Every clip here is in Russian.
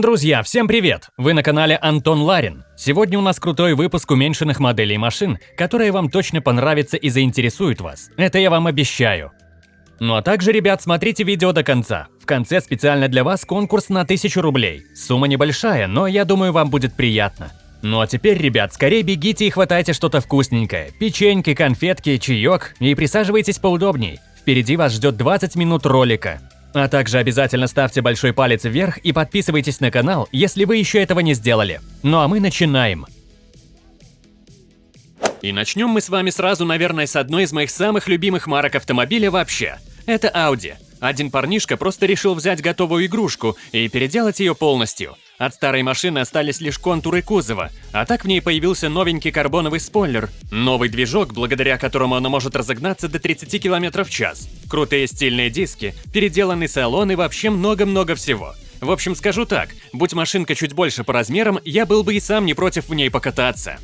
Друзья, всем привет! Вы на канале Антон Ларин. Сегодня у нас крутой выпуск уменьшенных моделей машин, которые вам точно понравятся и заинтересуют вас. Это я вам обещаю. Ну а также, ребят, смотрите видео до конца. В конце специально для вас конкурс на 1000 рублей. Сумма небольшая, но я думаю, вам будет приятно. Ну а теперь, ребят, скорее бегите и хватайте что-то вкусненькое. Печеньки, конфетки, чаек и присаживайтесь поудобней. Впереди вас ждет 20 минут ролика. А также обязательно ставьте большой палец вверх и подписывайтесь на канал, если вы еще этого не сделали. Ну а мы начинаем. И начнем мы с вами сразу, наверное, с одной из моих самых любимых марок автомобиля вообще. Это Audi. Один парнишка просто решил взять готовую игрушку и переделать ее полностью. От старой машины остались лишь контуры кузова, а так в ней появился новенький карбоновый спойлер, новый движок, благодаря которому она может разогнаться до 30 км в час, крутые стильные диски, переделанный салон и вообще много-много всего. В общем, скажу так, будь машинка чуть больше по размерам, я был бы и сам не против в ней покататься.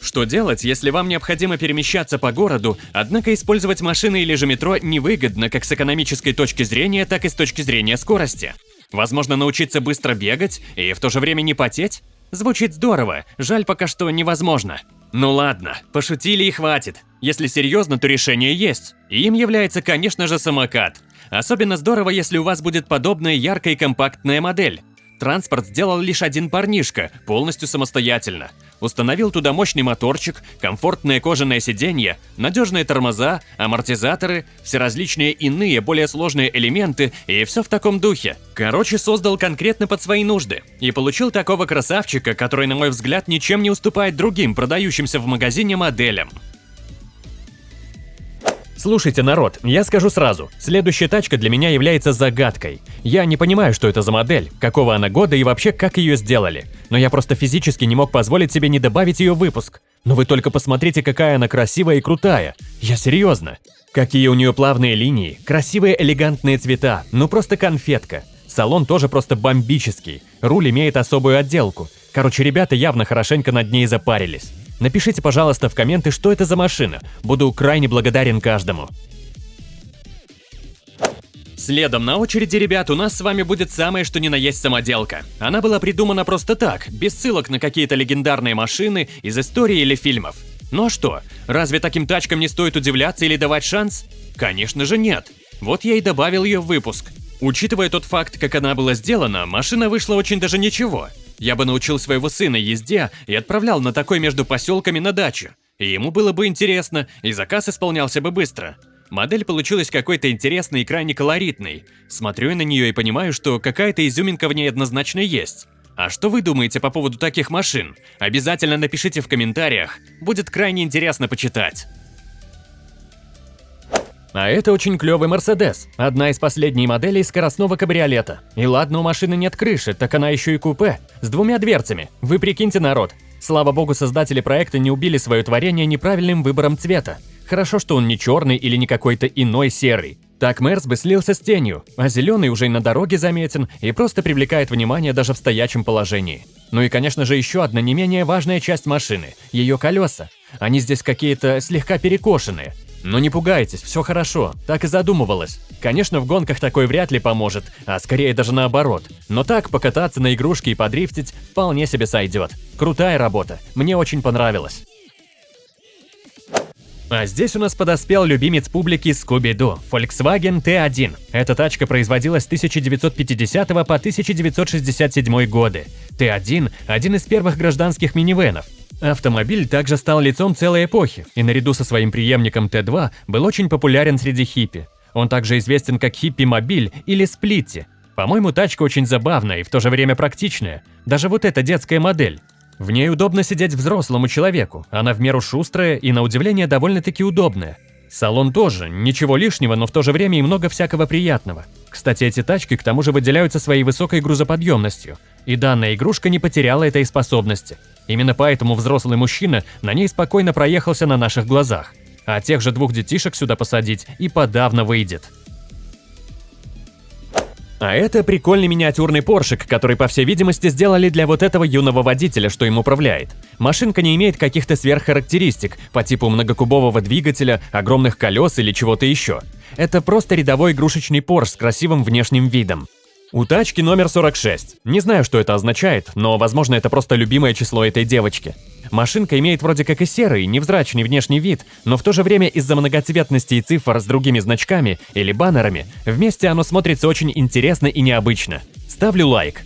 Что делать, если вам необходимо перемещаться по городу, однако использовать машины или же метро невыгодно как с экономической точки зрения, так и с точки зрения скорости? Возможно, научиться быстро бегать и в то же время не потеть? Звучит здорово, жаль пока что невозможно. Ну ладно, пошутили и хватит. Если серьезно, то решение есть. Им является, конечно же, самокат. Особенно здорово, если у вас будет подобная яркая и компактная модель. Транспорт сделал лишь один парнишка, полностью самостоятельно. Установил туда мощный моторчик, комфортное кожаное сиденье, надежные тормоза, амортизаторы, все различные иные, более сложные элементы и все в таком духе. Короче, создал конкретно под свои нужды. И получил такого красавчика, который, на мой взгляд, ничем не уступает другим продающимся в магазине моделям. Слушайте, народ, я скажу сразу, следующая тачка для меня является загадкой. Я не понимаю, что это за модель, какого она года и вообще как ее сделали. Но я просто физически не мог позволить себе не добавить ее в выпуск. Но вы только посмотрите, какая она красивая и крутая. Я серьезно. Какие у нее плавные линии, красивые элегантные цвета, ну просто конфетка. Салон тоже просто бомбический, руль имеет особую отделку. Короче, ребята явно хорошенько над ней запарились. Напишите, пожалуйста, в комменты, что это за машина. Буду крайне благодарен каждому. Следом на очереди, ребят, у нас с вами будет самое что ни на есть самоделка. Она была придумана просто так, без ссылок на какие-то легендарные машины из истории или фильмов. Ну а что, разве таким тачкам не стоит удивляться или давать шанс? Конечно же нет. Вот я и добавил ее в выпуск. Учитывая тот факт, как она была сделана, машина вышла очень даже ничего. Я бы научил своего сына езде и отправлял на такой между поселками на дачу. И ему было бы интересно, и заказ исполнялся бы быстро. Модель получилась какой-то интересной и крайне колоритной. Смотрю на нее и понимаю, что какая-то изюминка в ней однозначно есть. А что вы думаете по поводу таких машин? Обязательно напишите в комментариях, будет крайне интересно почитать. А это очень клевый Мерседес, одна из последних моделей скоростного кабриолета. И ладно, у машины нет крыши, так она еще и купе, с двумя дверцами. Вы прикиньте, народ. Слава богу, создатели проекта не убили свое творение неправильным выбором цвета. Хорошо, что он не черный или не какой-то иной серый. Так Мерс бы слился с тенью, а зеленый уже и на дороге заметен и просто привлекает внимание даже в стоячем положении. Ну и, конечно же, еще одна не менее важная часть машины – ее колеса. Они здесь какие-то слегка перекошенные, но не пугайтесь, все хорошо, так и задумывалось. Конечно, в гонках такой вряд ли поможет, а скорее даже наоборот. Но так покататься на игрушке и подрифтить вполне себе сойдет. Крутая работа, мне очень понравилось. А здесь у нас подоспел любимец публики Scooby-Doo – Volkswagen T1. Эта тачка производилась с 1950 по 1967 годы. T1 – один из первых гражданских минивенов. Автомобиль также стал лицом целой эпохи и наряду со своим преемником Т2 был очень популярен среди хиппи. Он также известен как хиппи-мобиль или сплитти. По-моему, тачка очень забавная и в то же время практичная. Даже вот эта детская модель. В ней удобно сидеть взрослому человеку, она в меру шустрая и на удивление довольно-таки удобная. Салон тоже, ничего лишнего, но в то же время и много всякого приятного. Кстати, эти тачки к тому же выделяются своей высокой грузоподъемностью, и данная игрушка не потеряла этой способности. Именно поэтому взрослый мужчина на ней спокойно проехался на наших глазах. А тех же двух детишек сюда посадить и подавно выйдет. А это прикольный миниатюрный поршик, который, по всей видимости, сделали для вот этого юного водителя, что им управляет. Машинка не имеет каких-то сверххарактеристик по типу многокубового двигателя, огромных колес или чего-то еще. Это просто рядовой игрушечный Порш с красивым внешним видом. У тачки номер 46. Не знаю, что это означает, но, возможно, это просто любимое число этой девочки. Машинка имеет вроде как и серый, невзрачный внешний вид, но в то же время из-за многоцветности и цифр с другими значками или баннерами, вместе оно смотрится очень интересно и необычно. Ставлю лайк.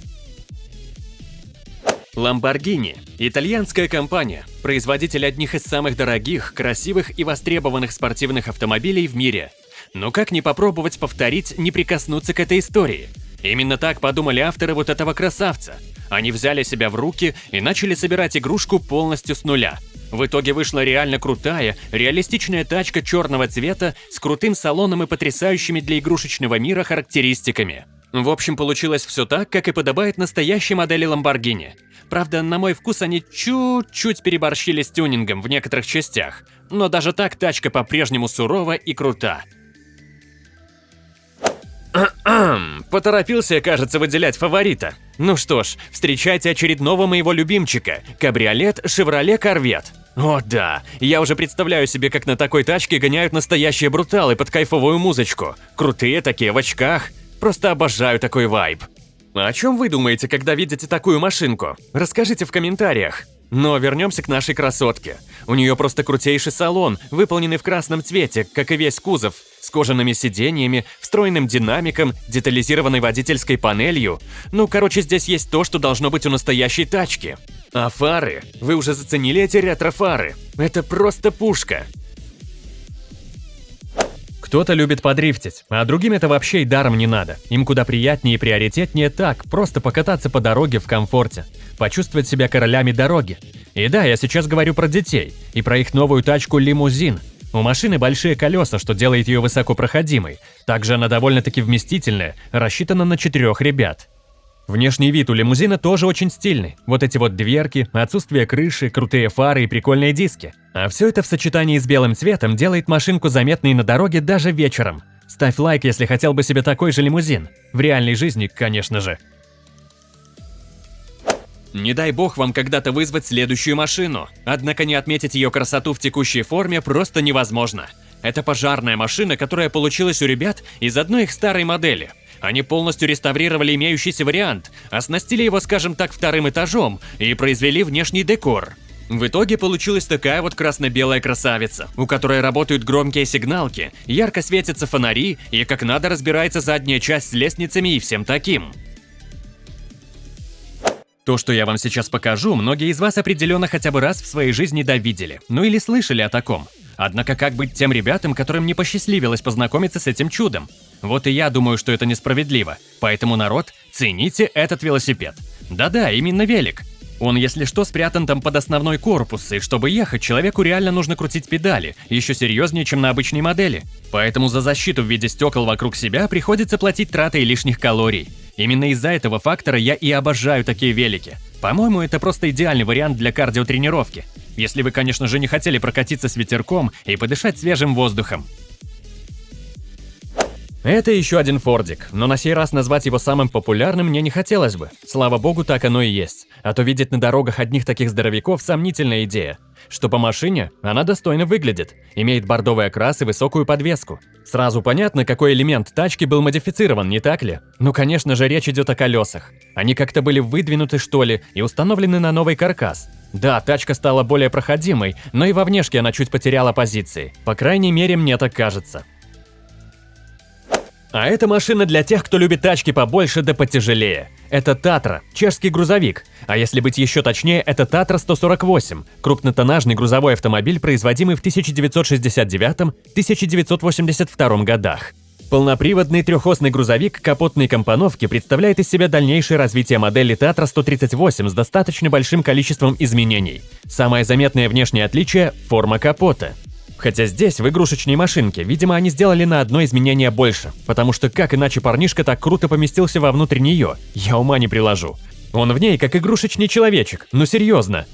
Lamborghini – итальянская компания, производитель одних из самых дорогих, красивых и востребованных спортивных автомобилей в мире. Но как не попробовать повторить, не прикоснуться к этой истории – Именно так подумали авторы вот этого красавца. Они взяли себя в руки и начали собирать игрушку полностью с нуля. В итоге вышла реально крутая, реалистичная тачка черного цвета с крутым салоном и потрясающими для игрушечного мира характеристиками. В общем, получилось все так, как и подобает настоящей модели Lamborghini. Правда, на мой вкус они чуть-чуть переборщили с тюнингом в некоторых частях, но даже так тачка по-прежнему сурова и крута. Поторопился, кажется, выделять фаворита. Ну что ж, встречайте очередного моего любимчика – кабриолет Chevrolet Corvette. О да, я уже представляю себе, как на такой тачке гоняют настоящие бруталы под кайфовую музычку. Крутые такие, в очках. Просто обожаю такой вайб. А о чем вы думаете, когда видите такую машинку? Расскажите в комментариях. Но вернемся к нашей красотке. У нее просто крутейший салон, выполненный в красном цвете, как и весь кузов, с кожаными сиденьями, встроенным динамиком, детализированной водительской панелью. Ну, короче, здесь есть то, что должно быть у настоящей тачки. А фары? Вы уже заценили эти ретро-фары? Это просто пушка. Кто-то любит подрифтить, а другим это вообще и даром не надо. Им куда приятнее и приоритетнее так, просто покататься по дороге в комфорте, почувствовать себя королями дороги. И да, я сейчас говорю про детей и про их новую тачку «Лимузин». У машины большие колеса, что делает ее высокопроходимой. Также она довольно-таки вместительная, рассчитана на четырех ребят. Внешний вид у лимузина тоже очень стильный. Вот эти вот дверки, отсутствие крыши, крутые фары и прикольные диски. А все это в сочетании с белым цветом делает машинку заметной на дороге даже вечером. Ставь лайк, если хотел бы себе такой же лимузин. В реальной жизни, конечно же. Не дай бог вам когда-то вызвать следующую машину. Однако не отметить ее красоту в текущей форме просто невозможно. Это пожарная машина, которая получилась у ребят из одной их старой модели – они полностью реставрировали имеющийся вариант, оснастили его, скажем так, вторым этажом и произвели внешний декор. В итоге получилась такая вот красно-белая красавица, у которой работают громкие сигналки, ярко светятся фонари и как надо разбирается задняя часть с лестницами и всем таким. То, что я вам сейчас покажу, многие из вас определенно хотя бы раз в своей жизни довидели, ну или слышали о таком. Однако как быть тем ребятам, которым не посчастливилось познакомиться с этим чудом? Вот и я думаю, что это несправедливо. Поэтому, народ, цените этот велосипед. Да-да, именно велик. Он, если что, спрятан там под основной корпус, и чтобы ехать, человеку реально нужно крутить педали, еще серьезнее, чем на обычной модели. Поэтому за защиту в виде стекол вокруг себя приходится платить тратой лишних калорий. Именно из-за этого фактора я и обожаю такие велики. По-моему, это просто идеальный вариант для кардиотренировки. Если вы, конечно же, не хотели прокатиться с ветерком и подышать свежим воздухом. Это еще один фордик, но на сей раз назвать его самым популярным мне не хотелось бы. Слава богу, так оно и есть. А то видеть на дорогах одних таких здоровяков – сомнительная идея. Что по машине, она достойно выглядит, имеет бордовый окрас и высокую подвеску. Сразу понятно, какой элемент тачки был модифицирован, не так ли? Ну, конечно же, речь идет о колесах. Они как-то были выдвинуты, что ли, и установлены на новый каркас. Да, тачка стала более проходимой, но и во внешке она чуть потеряла позиции. По крайней мере, мне так кажется. А эта машина для тех, кто любит тачки побольше да потяжелее. Это Татра, чешский грузовик. А если быть еще точнее, это Татра 148, крупнотоннажный грузовой автомобиль, производимый в 1969-1982 годах. Полноприводный трехосный грузовик капотной компоновки представляет из себя дальнейшее развитие модели Татра 138 с достаточно большим количеством изменений. Самое заметное внешнее отличие – форма капота. Хотя здесь, в игрушечной машинке, видимо, они сделали на одно изменение больше, потому что как иначе парнишка так круто поместился вовнутрь нее, я ума не приложу. Он в ней как игрушечный человечек, ну серьезно.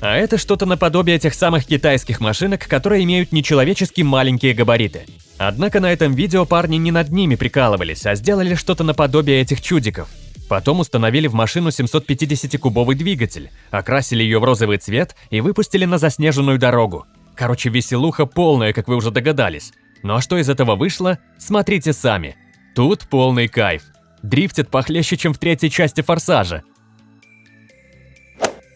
А это что-то наподобие тех самых китайских машинок, которые имеют нечеловечески маленькие габариты. Однако на этом видео парни не над ними прикалывались, а сделали что-то наподобие этих чудиков. Потом установили в машину 750-кубовый двигатель, окрасили ее в розовый цвет и выпустили на заснеженную дорогу. Короче, веселуха полная, как вы уже догадались. Ну а что из этого вышло, смотрите сами. Тут полный кайф. Дрифтит похлеще, чем в третьей части «Форсажа».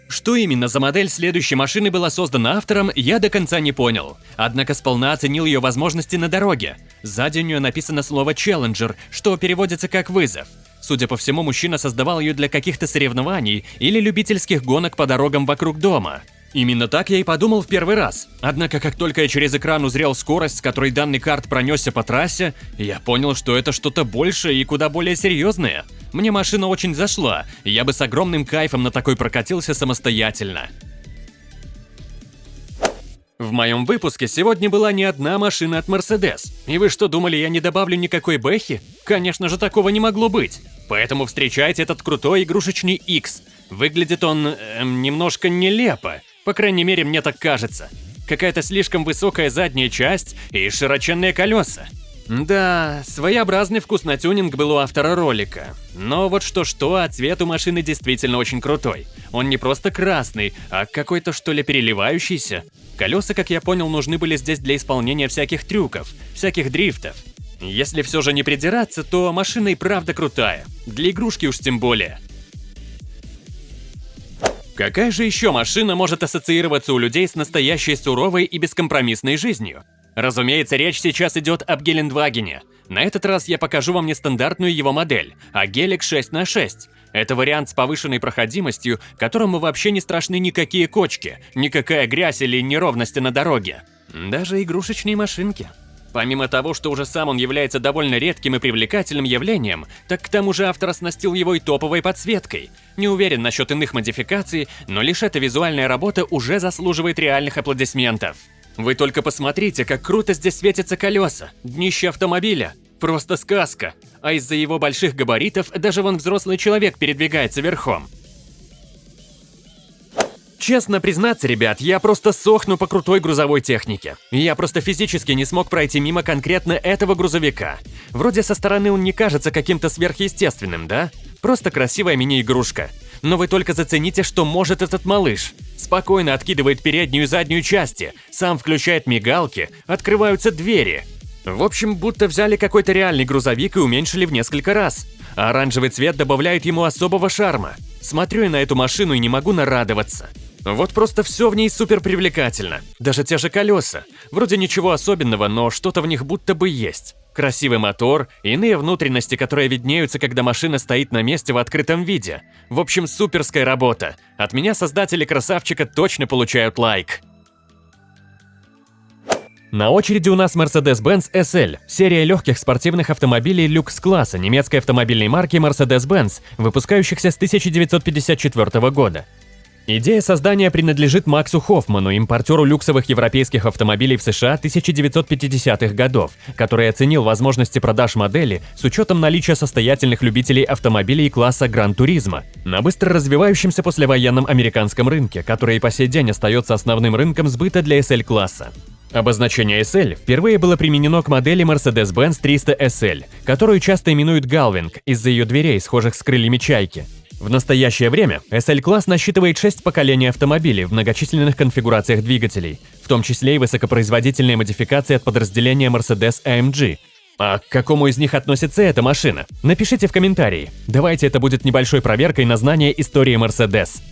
Что именно за модель следующей машины была создана автором, я до конца не понял. Однако сполна оценил ее возможности на дороге. Сзади у нее написано слово «Challenger», что переводится как «вызов». Судя по всему, мужчина создавал ее для каких-то соревнований или любительских гонок по дорогам вокруг дома. Именно так я и подумал в первый раз. Однако, как только я через экран узрел скорость, с которой данный карт пронесся по трассе, я понял, что это что-то большее и куда более серьезное. Мне машина очень зашла, и я бы с огромным кайфом на такой прокатился самостоятельно. В моем выпуске сегодня была не одна машина от Mercedes. И вы что, думали, я не добавлю никакой бэхи? Конечно же, такого не могло быть. Поэтому встречайте этот крутой игрушечный X. Выглядит он эм, немножко нелепо. По крайней мере, мне так кажется. Какая-то слишком высокая задняя часть и широченные колеса. Да, своеобразный вкус на тюнинг был у автора ролика. Но вот что-что, а цвет у машины действительно очень крутой. Он не просто красный, а какой-то что ли переливающийся. Колеса, как я понял, нужны были здесь для исполнения всяких трюков, всяких дрифтов. Если все же не придираться, то машина и правда крутая. Для игрушки уж тем более. Какая же еще машина может ассоциироваться у людей с настоящей суровой и бескомпромиссной жизнью? Разумеется, речь сейчас идет об Гелендвагене. На этот раз я покажу вам не стандартную его модель, а Гелик 6 на 6. Это вариант с повышенной проходимостью, которому вообще не страшны никакие кочки, никакая грязь или неровности на дороге. Даже игрушечные машинки. Помимо того, что уже сам он является довольно редким и привлекательным явлением, так к тому же автор оснастил его и топовой подсветкой. Не уверен насчет иных модификаций, но лишь эта визуальная работа уже заслуживает реальных аплодисментов. Вы только посмотрите, как круто здесь светятся колеса, днище автомобиля. Просто сказка. А из-за его больших габаритов даже вон взрослый человек передвигается верхом. Честно признаться, ребят, я просто сохну по крутой грузовой технике. Я просто физически не смог пройти мимо конкретно этого грузовика. Вроде со стороны он не кажется каким-то сверхъестественным, да? Просто красивая мини-игрушка. Но вы только зацените, что может этот малыш. Спокойно откидывает переднюю и заднюю части, сам включает мигалки, открываются двери. В общем, будто взяли какой-то реальный грузовик и уменьшили в несколько раз. А оранжевый цвет добавляет ему особого шарма. Смотрю я на эту машину и не могу нарадоваться. Вот просто все в ней супер привлекательно. Даже те же колеса. Вроде ничего особенного, но что-то в них будто бы есть. Красивый мотор, иные внутренности, которые виднеются, когда машина стоит на месте в открытом виде. В общем, суперская работа. От меня создатели красавчика точно получают лайк. На очереди у нас Mercedes-Benz SL, серия легких спортивных автомобилей люкс-класса немецкой автомобильной марки Mercedes-Benz, выпускающихся с 1954 года. Идея создания принадлежит Максу Хоффману, импортеру люксовых европейских автомобилей в США 1950-х годов, который оценил возможности продаж модели с учетом наличия состоятельных любителей автомобилей класса Гран-туризма на быстро развивающемся послевоенном американском рынке, который и по сей день остается основным рынком сбыта для SL-класса. Обозначение SL впервые было применено к модели Mercedes-Benz 300 SL, которую часто именуют Галвинг из-за ее дверей, схожих с крыльями чайки. В настоящее время SL-класс насчитывает 6 поколений автомобилей в многочисленных конфигурациях двигателей, в том числе и высокопроизводительные модификации от подразделения Mercedes-AMG. А к какому из них относится эта машина? Напишите в комментарии. Давайте это будет небольшой проверкой на знание истории Mercedes.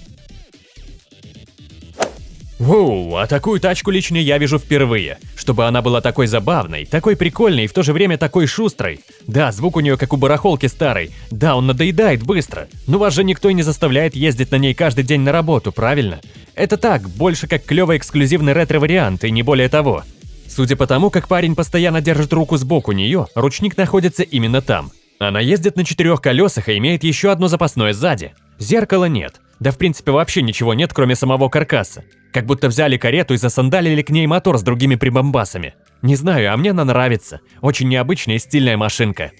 Воу, а такую тачку лично я вижу впервые. Чтобы она была такой забавной, такой прикольной и в то же время такой шустрой. Да, звук у нее как у барахолки старой. Да, он надоедает быстро. Но вас же никто и не заставляет ездить на ней каждый день на работу, правильно? Это так, больше как клевый эксклюзивный ретро-вариант и не более того. Судя по тому, как парень постоянно держит руку сбоку нее, ручник находится именно там. Она ездит на четырех колесах и имеет еще одно запасное сзади. Зеркала нет. Да в принципе вообще ничего нет, кроме самого каркаса. Как будто взяли карету и засандалили к ней мотор с другими прибамбасами. Не знаю, а мне она нравится. Очень необычная и стильная машинка.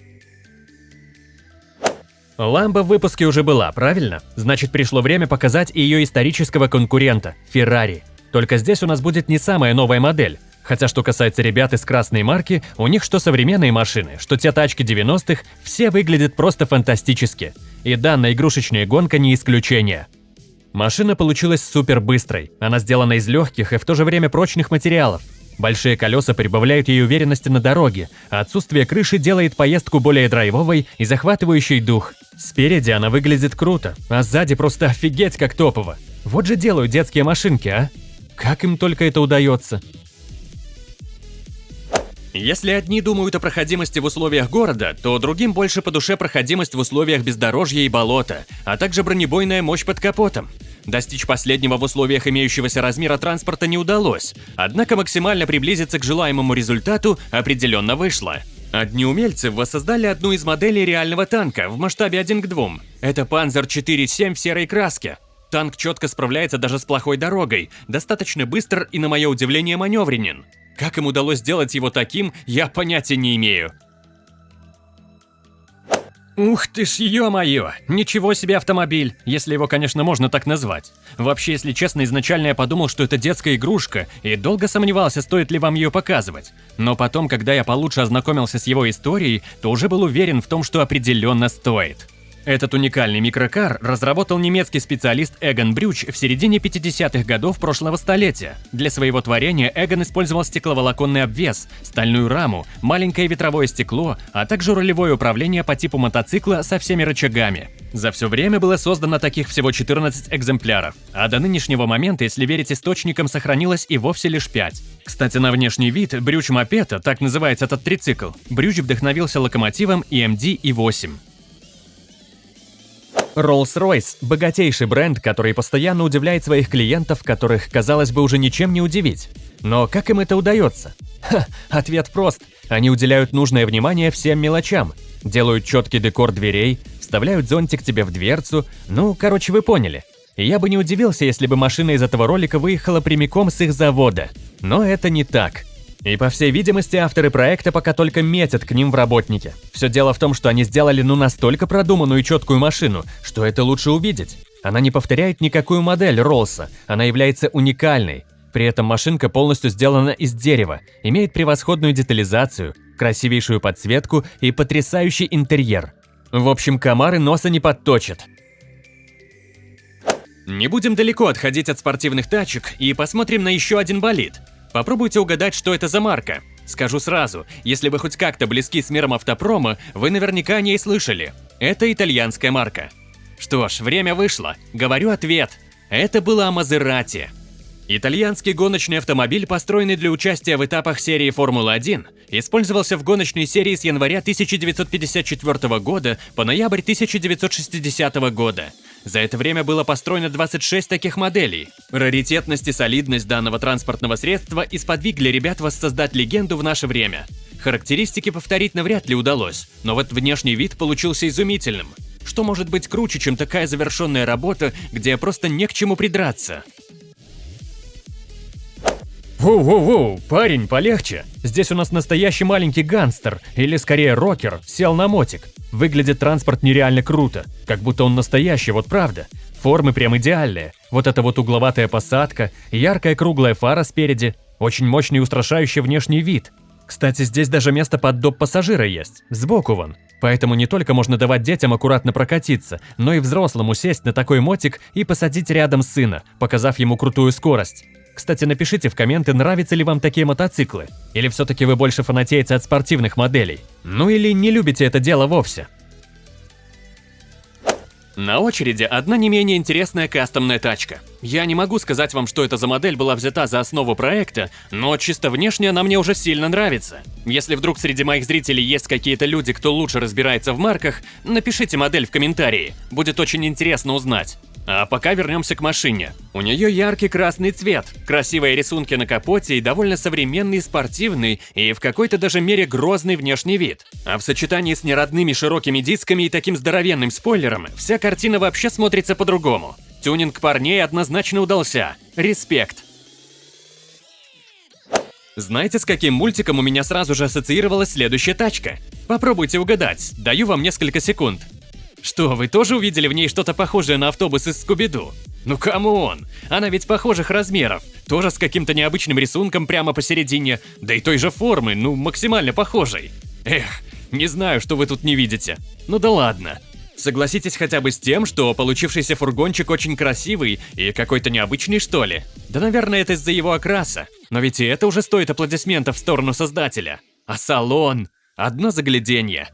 Ламба в выпуске уже была, правильно? Значит, пришло время показать ее исторического конкурента – Ferrari. Только здесь у нас будет не самая новая модель. Хотя, что касается ребят из красной марки, у них что современные машины, что те тачки 90-х, все выглядят просто фантастически. И данная игрушечная гонка не исключение. Машина получилась супер быстрой, она сделана из легких и в то же время прочных материалов. Большие колеса прибавляют ей уверенности на дороге, а отсутствие крыши делает поездку более драйвовой и захватывающей дух. Спереди она выглядит круто, а сзади просто офигеть как топово. Вот же делают детские машинки, а? Как им только это удается? Если одни думают о проходимости в условиях города, то другим больше по душе проходимость в условиях бездорожья и болота, а также бронебойная мощь под капотом. Достичь последнего в условиях имеющегося размера транспорта не удалось, однако максимально приблизиться к желаемому результату определенно вышло. Одни умельцы воссоздали одну из моделей реального танка в масштабе 1 к 2. Это Panzer 4.7 в серой краске. Танк четко справляется даже с плохой дорогой, достаточно быстр и, на мое удивление, маневренен. Как им удалось сделать его таким, я понятия не имею. Ух ты ж, ё-моё! Ничего себе автомобиль, если его, конечно, можно так назвать. Вообще, если честно, изначально я подумал, что это детская игрушка, и долго сомневался, стоит ли вам ее показывать. Но потом, когда я получше ознакомился с его историей, то уже был уверен в том, что определенно стоит. Этот уникальный микрокар разработал немецкий специалист Эгон Брюч в середине 50-х годов прошлого столетия. Для своего творения Эгон использовал стекловолоконный обвес, стальную раму, маленькое ветровое стекло, а также рулевое управление по типу мотоцикла со всеми рычагами. За все время было создано таких всего 14 экземпляров, а до нынешнего момента, если верить источникам, сохранилось и вовсе лишь 5. Кстати, на внешний вид Брюч мопета, так называется этот трицикл, Брюч вдохновился локомотивом EMD E8. Rolls-Royce – богатейший бренд, который постоянно удивляет своих клиентов, которых, казалось бы, уже ничем не удивить. Но как им это удается? Ха, ответ прост. Они уделяют нужное внимание всем мелочам. Делают четкий декор дверей, вставляют зонтик тебе в дверцу. Ну, короче, вы поняли. Я бы не удивился, если бы машина из этого ролика выехала прямиком с их завода. Но это не так. И по всей видимости, авторы проекта пока только метят к ним в работники. Все дело в том, что они сделали ну настолько продуманную и четкую машину, что это лучше увидеть. Она не повторяет никакую модель Роллса, она является уникальной. При этом машинка полностью сделана из дерева, имеет превосходную детализацию, красивейшую подсветку и потрясающий интерьер. В общем, комары носа не подточат. Не будем далеко отходить от спортивных тачек и посмотрим на еще один болид – Попробуйте угадать, что это за марка. Скажу сразу, если вы хоть как-то близки с миром автопрома, вы наверняка о ней слышали. Это итальянская марка. Что ж, время вышло. Говорю ответ. Это была Мазерати. Итальянский гоночный автомобиль, построенный для участия в этапах серии Формулы-1, использовался в гоночной серии с января 1954 года по ноябрь 1960 года. За это время было построено 26 таких моделей. Раритетность и солидность данного транспортного средства исподвигли ребят воссоздать легенду в наше время. Характеристики повторить навряд ли удалось, но вот внешний вид получился изумительным. Что может быть круче, чем такая завершенная работа, где просто не к чему придраться? Воу-воу-воу, парень, полегче. Здесь у нас настоящий маленький гангстер, или скорее рокер, сел на мотик. Выглядит транспорт нереально круто, как будто он настоящий, вот правда. Формы прям идеальные. Вот эта вот угловатая посадка, яркая круглая фара спереди, очень мощный и устрашающий внешний вид. Кстати, здесь даже место под доп пассажира есть, сбоку вон. Поэтому не только можно давать детям аккуратно прокатиться, но и взрослому сесть на такой мотик и посадить рядом сына, показав ему крутую скорость. Кстати, напишите в комменты, нравятся ли вам такие мотоциклы. Или все-таки вы больше фанатеете от спортивных моделей. Ну или не любите это дело вовсе. На очереди одна не менее интересная кастомная тачка. Я не могу сказать вам, что это за модель была взята за основу проекта, но чисто внешне она мне уже сильно нравится. Если вдруг среди моих зрителей есть какие-то люди, кто лучше разбирается в марках, напишите модель в комментарии, будет очень интересно узнать. А пока вернемся к машине. У нее яркий красный цвет, красивые рисунки на капоте и довольно современный, спортивный и в какой-то даже мере грозный внешний вид. А в сочетании с неродными широкими дисками и таким здоровенным спойлером, вся картина вообще смотрится по-другому. Тюнинг парней однозначно удался. Респект. Знаете, с каким мультиком у меня сразу же ассоциировалась следующая тачка? Попробуйте угадать, даю вам несколько секунд. Что, вы тоже увидели в ней что-то похожее на автобус из Скуби-Ду? Ну come on, она ведь похожих размеров, тоже с каким-то необычным рисунком прямо посередине, да и той же формы, ну максимально похожей. Эх, не знаю, что вы тут не видите. Ну да ладно. Согласитесь хотя бы с тем, что получившийся фургончик очень красивый и какой-то необычный, что ли? Да, наверное, это из-за его окраса. Но ведь и это уже стоит аплодисментов в сторону создателя. А салон? Одно загляденье.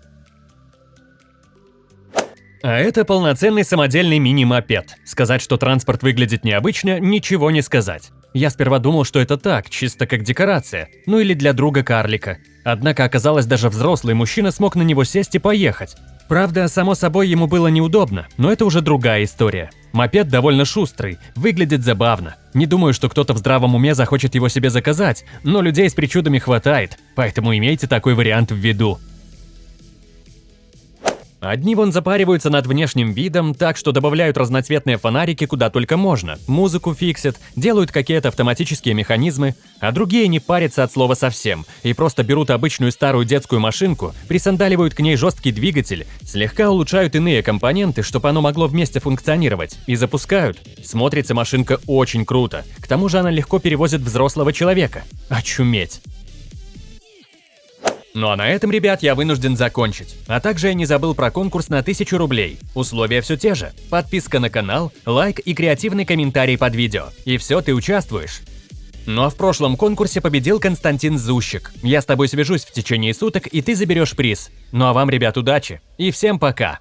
А это полноценный самодельный мини-мопед. Сказать, что транспорт выглядит необычно, ничего не сказать. Я сперва думал, что это так, чисто как декорация, ну или для друга карлика. Однако оказалось, даже взрослый мужчина смог на него сесть и поехать. Правда, само собой, ему было неудобно, но это уже другая история. Мопед довольно шустрый, выглядит забавно. Не думаю, что кто-то в здравом уме захочет его себе заказать, но людей с причудами хватает, поэтому имейте такой вариант в виду. Одни вон запариваются над внешним видом, так что добавляют разноцветные фонарики куда только можно, музыку фиксят, делают какие-то автоматические механизмы, а другие не парятся от слова совсем и просто берут обычную старую детскую машинку, присандаливают к ней жесткий двигатель, слегка улучшают иные компоненты, чтобы оно могло вместе функционировать, и запускают. Смотрится машинка очень круто, к тому же она легко перевозит взрослого человека. Очуметь! Ну а на этом, ребят, я вынужден закончить. А также я не забыл про конкурс на 1000 рублей. Условия все те же. Подписка на канал, лайк и креативный комментарий под видео. И все, ты участвуешь. Ну а в прошлом конкурсе победил Константин Зущик. Я с тобой свяжусь в течение суток, и ты заберешь приз. Ну а вам, ребят, удачи. И всем пока.